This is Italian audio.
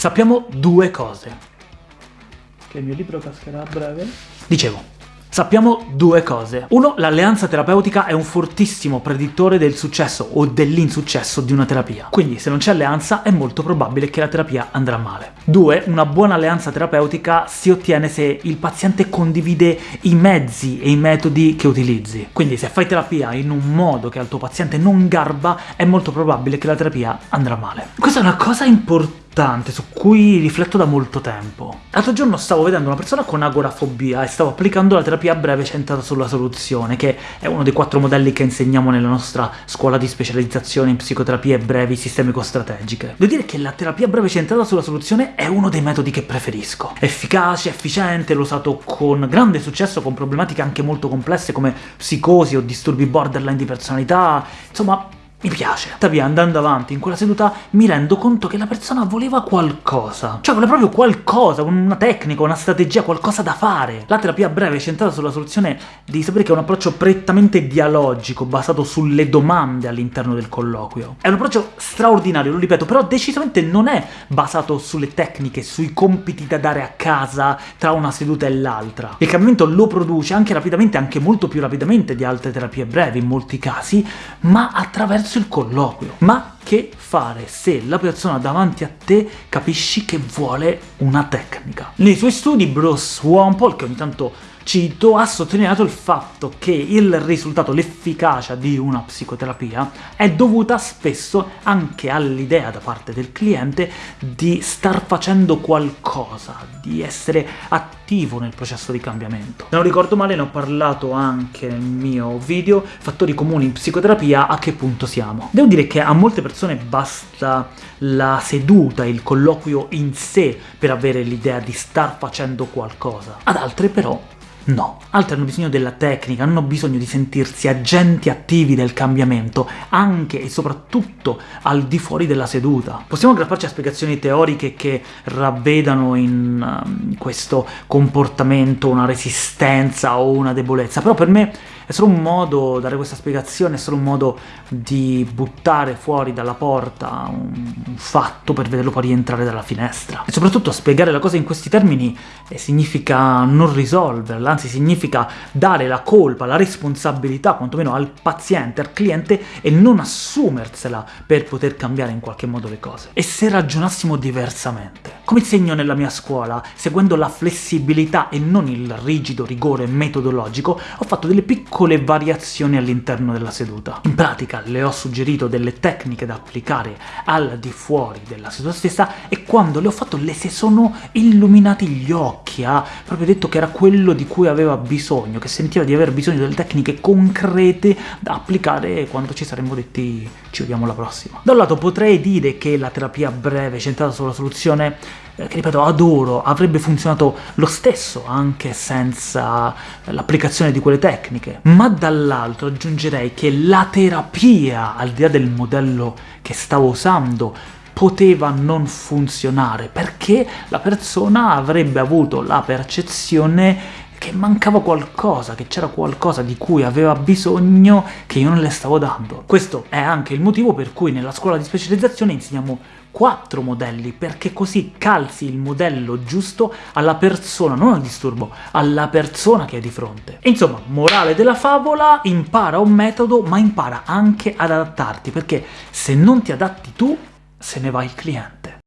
sappiamo due cose. Che il mio libro cascherà a breve. Dicevo, Sappiamo due cose. Uno, l'alleanza terapeutica è un fortissimo predittore del successo o dell'insuccesso di una terapia. Quindi se non c'è alleanza è molto probabile che la terapia andrà male. Due, una buona alleanza terapeutica si ottiene se il paziente condivide i mezzi e i metodi che utilizzi. Quindi se fai terapia in un modo che al tuo paziente non garba, è molto probabile che la terapia andrà male. Questa è una cosa importante su cui rifletto da molto tempo. L'altro giorno stavo vedendo una persona con agorafobia e stavo applicando la terapia breve centrata sulla soluzione, che è uno dei quattro modelli che insegniamo nella nostra scuola di specializzazione in psicoterapie brevi sistemico-strategiche. Devo dire che la terapia breve centrata sulla soluzione è uno dei metodi che preferisco. Efficace, efficiente, l'ho usato con grande successo con problematiche anche molto complesse come psicosi o disturbi borderline di personalità, insomma mi piace. Tuttavia, andando avanti in quella seduta, mi rendo conto che la persona voleva qualcosa. Cioè, voleva proprio qualcosa, una tecnica, una strategia, qualcosa da fare. La terapia breve è centrata sulla soluzione di sapere che è un approccio prettamente dialogico, basato sulle domande all'interno del colloquio. È un approccio straordinario, lo ripeto, però decisamente non è basato sulle tecniche, sui compiti da dare a casa tra una seduta e l'altra. Il cambiamento lo produce anche rapidamente, anche molto più rapidamente di altre terapie brevi in molti casi, ma attraverso attraverso il colloquio. Ma che fare se la persona davanti a te capisci che vuole una tecnica? Nei suoi studi Bruce Wampole, che ogni tanto cito, ha sottolineato il fatto che il risultato, l'efficacia di una psicoterapia è dovuta spesso anche all'idea da parte del cliente di star facendo qualcosa, di essere attivo nel processo di cambiamento. Se non ricordo male ne ho parlato anche nel mio video Fattori comuni in psicoterapia, a che punto siamo. Devo dire che a molte persone basta la seduta, il colloquio in sé per avere l'idea di star facendo qualcosa. Ad altre però No, altri hanno bisogno della tecnica, hanno bisogno di sentirsi agenti attivi del cambiamento, anche e soprattutto al di fuori della seduta. Possiamo aggrapparci a spiegazioni teoriche che ravvedano in um, questo comportamento una resistenza o una debolezza, però per me è solo un modo, dare questa spiegazione, è solo un modo di buttare fuori dalla porta un, un fatto per vederlo poi rientrare dalla finestra. E soprattutto spiegare la cosa in questi termini eh, significa non risolverla, anzi significa dare la colpa, la responsabilità, quantomeno al paziente, al cliente, e non assumersela per poter cambiare in qualche modo le cose. E se ragionassimo diversamente? Come insegno nella mia scuola, seguendo la flessibilità e non il rigido rigore metodologico, ho fatto delle piccole variazioni all'interno della seduta. In pratica le ho suggerito delle tecniche da applicare al di fuori della seduta stessa e quando le ho fatto le si sono illuminati gli occhi, ha proprio detto che era quello di cui aveva bisogno, che sentiva di aver bisogno delle tecniche concrete da applicare quando ci saremmo detti ci vediamo alla prossima. Da un lato potrei dire che la terapia breve centrata sulla soluzione eh, che ripeto adoro, avrebbe funzionato lo stesso anche senza l'applicazione di quelle tecniche, ma dall'altro aggiungerei che la terapia, al di là del modello che stavo usando, poteva non funzionare, perché la persona avrebbe avuto la percezione che mancava qualcosa, che c'era qualcosa di cui aveva bisogno che io non le stavo dando. Questo è anche il motivo per cui nella scuola di specializzazione insegniamo quattro modelli, perché così calzi il modello giusto alla persona, non al disturbo, alla persona che è di fronte. Insomma, morale della favola, impara un metodo, ma impara anche ad adattarti, perché se non ti adatti tu, se ne va il cliente.